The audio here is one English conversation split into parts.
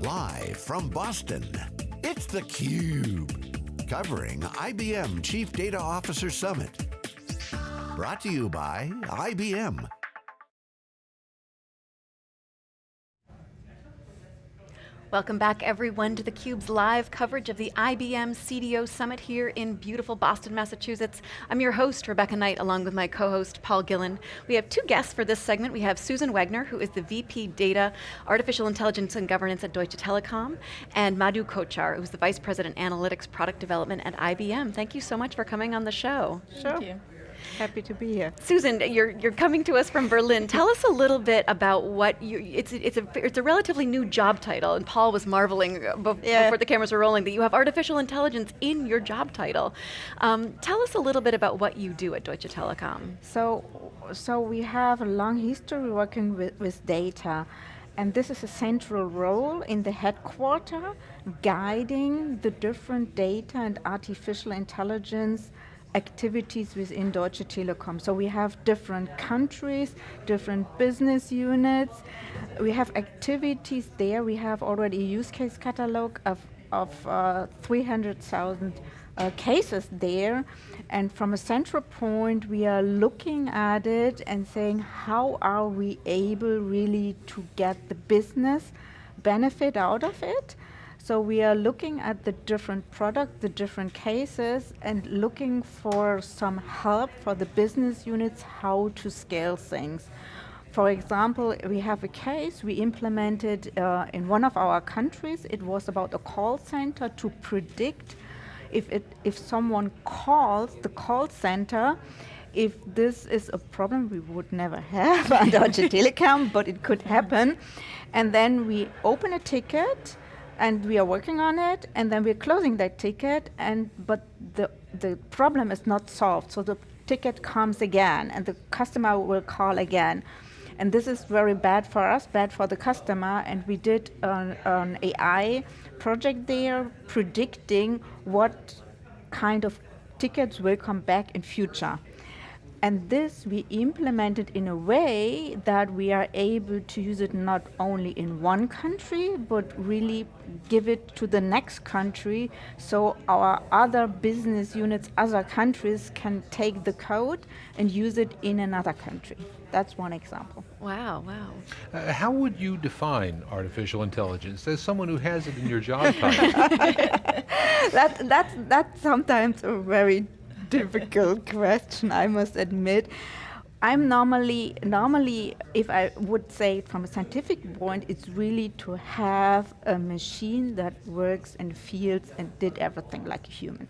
Live from Boston, it's theCUBE. Covering IBM Chief Data Officer Summit. Brought to you by IBM. Welcome back everyone to theCUBE's live coverage of the IBM CDO Summit here in beautiful Boston, Massachusetts. I'm your host, Rebecca Knight, along with my co-host, Paul Gillen. We have two guests for this segment. We have Susan Wegner, who is the VP Data, Artificial Intelligence and Governance at Deutsche Telekom, and Madhu Kochhar, who's the Vice President Analytics Product Development at IBM. Thank you so much for coming on the show. Sure. Thank you. Happy to be here. Susan, you're, you're coming to us from Berlin. Tell us a little bit about what you, it's, it's, a, it's a relatively new job title, and Paul was marveling yeah. before the cameras were rolling that you have artificial intelligence in your job title. Um, tell us a little bit about what you do at Deutsche Telekom. So, so we have a long history working with, with data. And this is a central role in the headquarter, guiding the different data and artificial intelligence activities within Deutsche Telekom. So we have different countries, different business units. We have activities there. We have already a use case catalog of, of uh, 300,000 uh, cases there. And from a central point, we are looking at it and saying, how are we able really to get the business benefit out of it? So we are looking at the different products, the different cases, and looking for some help for the business units how to scale things. For example, we have a case we implemented uh, in one of our countries. It was about a call center to predict if, it, if someone calls the call center, if this is a problem we would never have on Deutsche Telekom, but it could happen. And then we open a ticket, and we are working on it, and then we're closing that ticket, and but the, the problem is not solved, so the ticket comes again, and the customer will call again. And this is very bad for us, bad for the customer, and we did an, an AI project there predicting what kind of tickets will come back in future. And this we implemented in a way that we are able to use it not only in one country, but really give it to the next country so our other business units, other countries can take the code and use it in another country. That's one example. Wow, wow. Uh, how would you define artificial intelligence as someone who has it in your job title? that, that's, that's sometimes a very difficult question, I must admit. I'm normally, normally, if I would say from a scientific point, it's really to have a machine that works and feels and did everything like a human.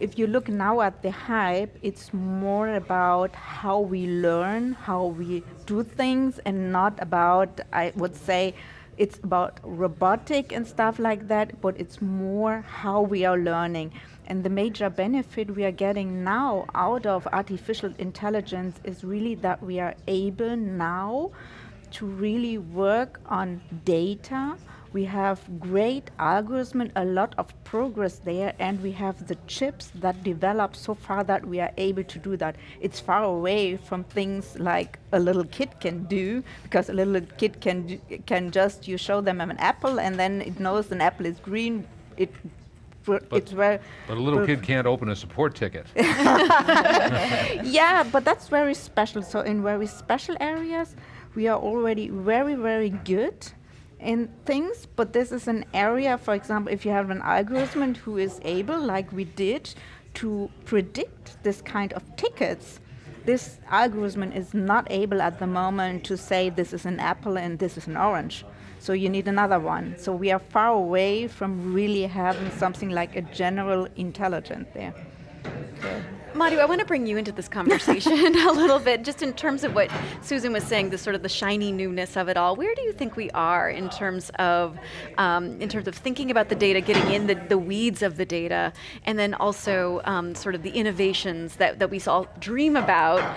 If you look now at the hype, it's more about how we learn, how we do things, and not about, I would say, it's about robotic and stuff like that, but it's more how we are learning. And the major benefit we are getting now out of artificial intelligence is really that we are able now to really work on data. We have great algorithm, a lot of progress there, and we have the chips that develop so far that we are able to do that. It's far away from things like a little kid can do, because a little kid can, can just, you show them an apple, and then it knows an apple is green, it but, it's very. But a little kid can't open a support ticket. yeah, but that's very special. So in very special areas, we are already very, very good in things, but this is an area, for example, if you have an algorithm who is able, like we did, to predict this kind of tickets, this algorithm is not able at the moment to say this is an apple and this is an orange. So you need another one. So we are far away from really having something like a general intelligence there. Madhu, I want to bring you into this conversation a little bit, just in terms of what Susan was saying, the sort of the shiny newness of it all. Where do you think we are in terms of, um, in terms of thinking about the data, getting in the, the weeds of the data, and then also um, sort of the innovations that, that we all dream about,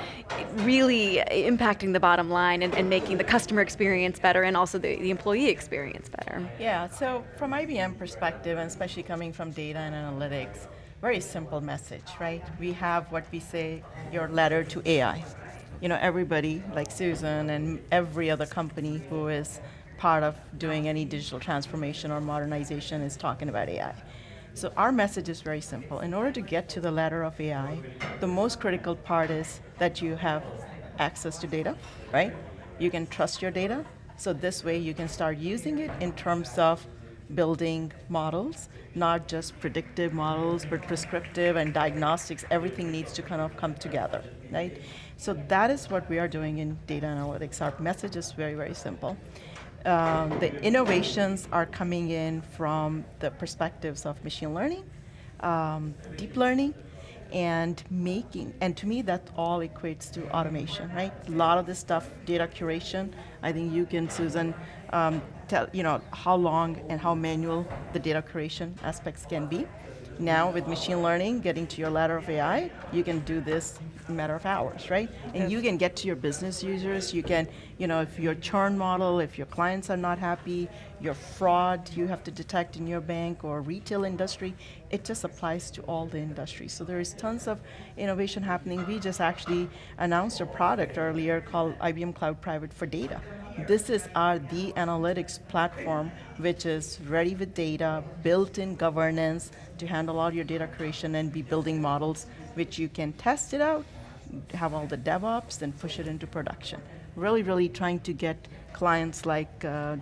really impacting the bottom line and, and making the customer experience better and also the, the employee experience better? Yeah, so from IBM perspective, and especially coming from data and analytics, very simple message, right? We have what we say, your ladder to AI. You know, everybody, like Susan and every other company who is part of doing any digital transformation or modernization is talking about AI. So our message is very simple. In order to get to the ladder of AI, the most critical part is that you have access to data, right? You can trust your data, so this way you can start using it in terms of building models, not just predictive models, but prescriptive and diagnostics. Everything needs to kind of come together, right? So that is what we are doing in data analytics. Our message is very, very simple. Um, the innovations are coming in from the perspectives of machine learning, um, deep learning, and making, and to me that all equates to automation, right? A lot of this stuff, data curation, I think you can, Susan, um, tell, you know, how long and how manual the data curation aspects can be. Now with machine learning, getting to your ladder of AI, you can do this a matter of hours, right? And you can get to your business users, you can, you know, if your churn model, if your clients are not happy, your fraud you have to detect in your bank or retail industry, it just applies to all the industries. So there is tons of innovation happening. We just actually announced a product earlier called IBM Cloud Private for Data. This is our the analytics platform, which is ready with data, built-in governance to handle all your data creation and be building models, which you can test it out, have all the DevOps, then push it into production. Really, really trying to get clients like uh,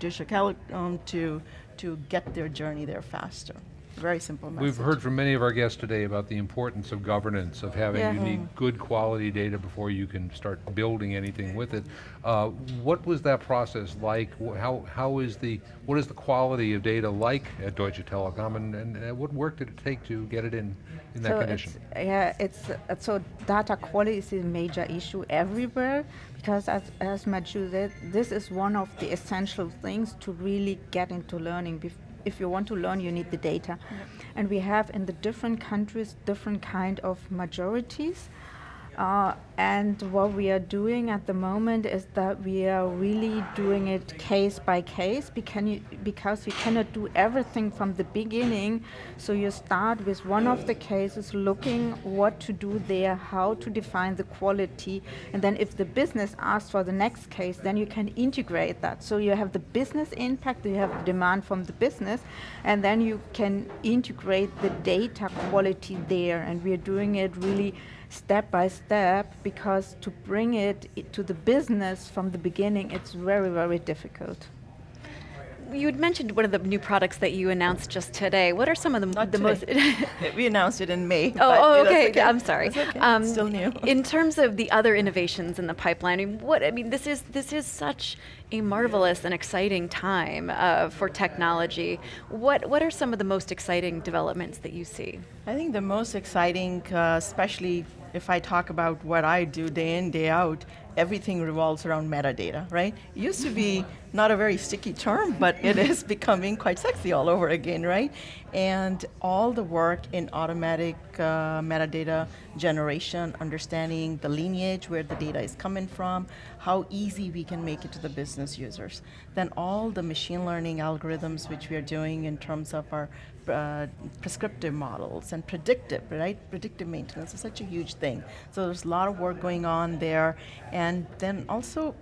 um, to, to get their journey there faster. Very simple message. We've heard from many of our guests today about the importance of governance, of having, yeah. you need good quality data before you can start building anything with it. Uh, what was that process like? How, how is the, what is the quality of data like at Deutsche Telekom and, and what work did it take to get it in, in that so condition? It's, yeah, it's, uh, so data quality is a major issue everywhere because as, as Madhu said, this is one of the essential things to really get into learning if you want to learn, you need the data. And we have in the different countries different kind of majorities. Uh, and what we are doing at the moment is that we are really doing it case by case because you cannot do everything from the beginning. So you start with one of the cases, looking what to do there, how to define the quality, and then if the business asks for the next case, then you can integrate that. So you have the business impact, you have demand from the business, and then you can integrate the data quality there. And we are doing it really step by step because to bring it to the business from the beginning, it's very, very difficult. You had mentioned one of the new products that you announced just today. What are some of the, Not the most? we announced it in May. Oh, oh okay. okay. I'm sorry. Okay. Um, Still new. in terms of the other innovations in the pipeline, I mean, what I mean, this is this is such a marvelous and exciting time uh, for technology. What what are some of the most exciting developments that you see? I think the most exciting, uh, especially if I talk about what I do day in, day out, everything revolves around metadata, right? It used to be not a very sticky term, but it is becoming quite sexy all over again, right? And all the work in automatic uh, metadata generation, understanding the lineage, where the data is coming from, how easy we can make it to the business users. Then all the machine learning algorithms which we are doing in terms of our uh, prescriptive models and predictive, right? Predictive maintenance is such a huge thing. So there's a lot of work going on there. And then also,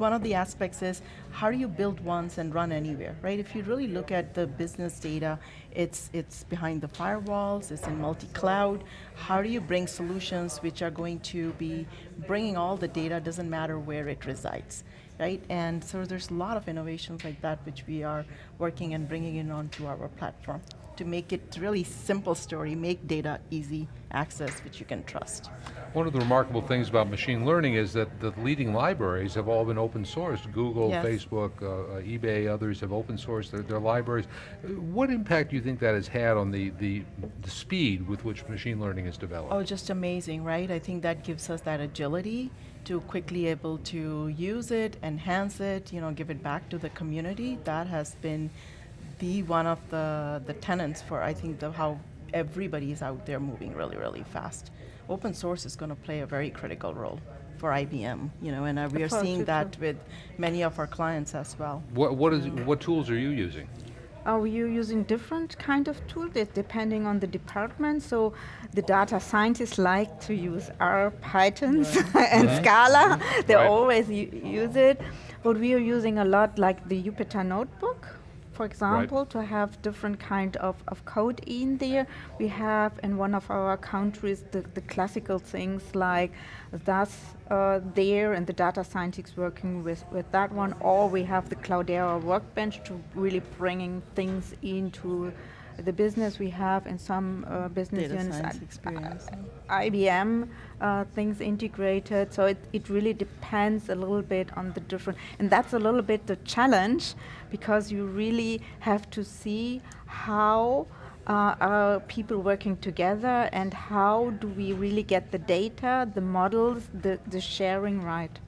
one of the aspects is how do you build once and run anywhere, right? If you really look at the business data, it's, it's behind the firewalls, it's in multi-cloud. How do you bring solutions which are going to be bringing all the data, doesn't matter where it resides right? And so there's a lot of innovations like that which we are working and bringing in onto our platform to make it really simple story, make data easy access which you can trust. One of the remarkable things about machine learning is that the leading libraries have all been open sourced. Google, yes. Facebook, uh, uh eBay, others have open sourced their, their, libraries. What impact do you think that has had on the, the, the speed with which machine learning is developed? Oh, just amazing, right? I think that gives us that agility to quickly able to use it, enhance it, you know, give it back to the community. That has been the one of the, the tenants for I think the, how everybody is out there moving really, really fast. Open source is going to play a very critical role for IBM, you know, and uh, we are seeing that with many of our clients as well. What, what, is, what tools are you using? Are you using different kind of tools depending on the department? So the data scientists like to use R, Python, right. and right. Scala. They right. always use it. But we are using a lot like the Jupyter Notebook, for example, to have different kind of, of code in there. We have in one of our countries the, the classical things like that's uh, there and the data scientists working with, with that one, or we have the Cloudera workbench to really bringing things into the business we have in some uh, business Data units. science uh, experience. IBM uh, things integrated. So it, it really depends a little bit on the different, and that's a little bit the challenge because you really have to see how uh, are people working together and how do we really get the data, the models, the, the sharing right.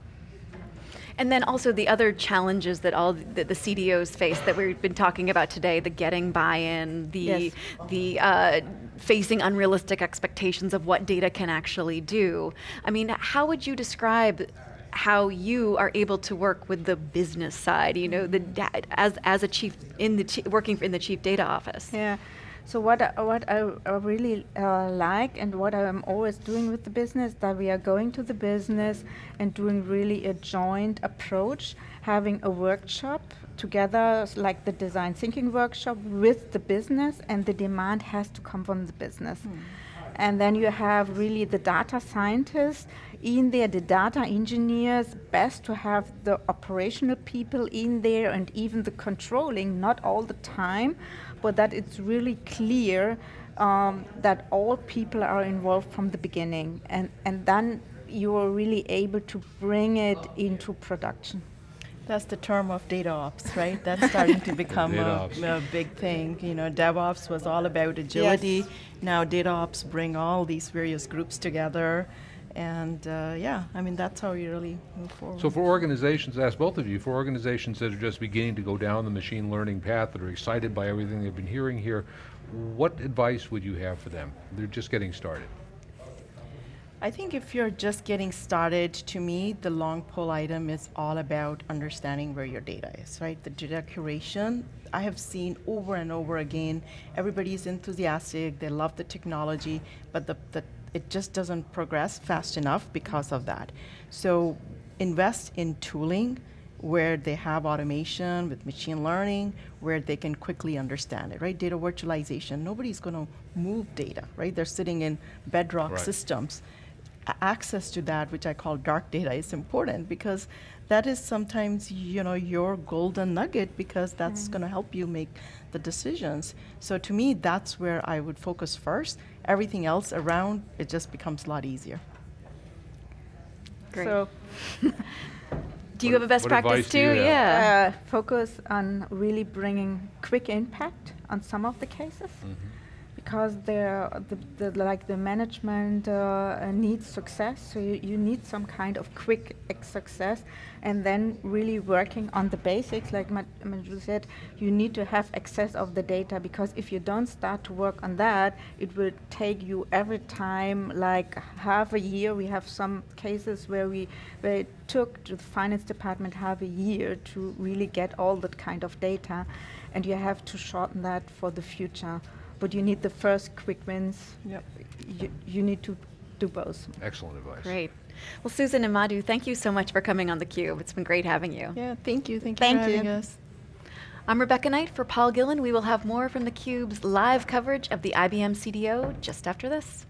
And then also the other challenges that all the, the CDOs face that we've been talking about today, the getting buy-in, the, Yes. the uh, facing unrealistic expectations of what data can actually do. I mean, how would you describe how you are able to work with the business side, you know, the as, as a chief, in the working in the chief data office? Yeah. So what I, what I, I really uh, like and what I'm always doing with the business that we are going to the business and doing really a joint approach, having a workshop together like the design thinking workshop with the business and the demand has to come from the business. And then you have really the data scientists in there, the data engineers, best to have the operational people in there and even the controlling, not all the time, but that it's really clear um, that all people are involved from the beginning. And, and then you are really able to bring it into production. That's the term of data ops, right? That's starting to become a, a big thing. You know, DevOps was all about agility. Yes. Now data ops bring all these various groups together, and uh, yeah, I mean that's how you really move forward. So for organizations, I ask both of you, for organizations that are just beginning to go down the machine learning path, that are excited by everything they've been hearing here, what advice would you have for them? They're just getting started. I think if you're just getting started, to me, the long pull item is all about understanding where your data is, right? The data curation, I have seen over and over again, everybody's enthusiastic, they love the technology, but the, the, it just doesn't progress fast enough because of that. So invest in tooling where they have automation with machine learning, where they can quickly understand it, right? Data virtualization, nobody's going to move data, right? They're sitting in bedrock Right. systems. A- access to that, which I call dark data, is important because that is sometimes you know your golden nugget because that's going to help you make the decisions. So to me, that's where I would focus first. Everything else around it just becomes a lot easier. Great. So Do you have a best practice advice too? Yeah. uh, focus on really bringing quick impact on some of the cases because the, the like the management uh, needs success so you, you need some kind of quick success and then really working on the basics like Ma- Manju said you need to have access of the data because if you don't start to work on that it will take you every time like half a year. We have some cases where we where it took to the finance department half a year to really get all that kind of data and you have to shorten that for the future but you need the first quick wins Yep. you, you need to do both Excellent advice. Great. Well, Susan and Madhu, thank you so much for coming on theCUBE. It's been great having you. Yeah, thank you. Thank you Thank for having you. us. I'm Rebecca Knight for Paul Gillen. We will have more from theCUBE's live coverage of the IBM CDO just after this.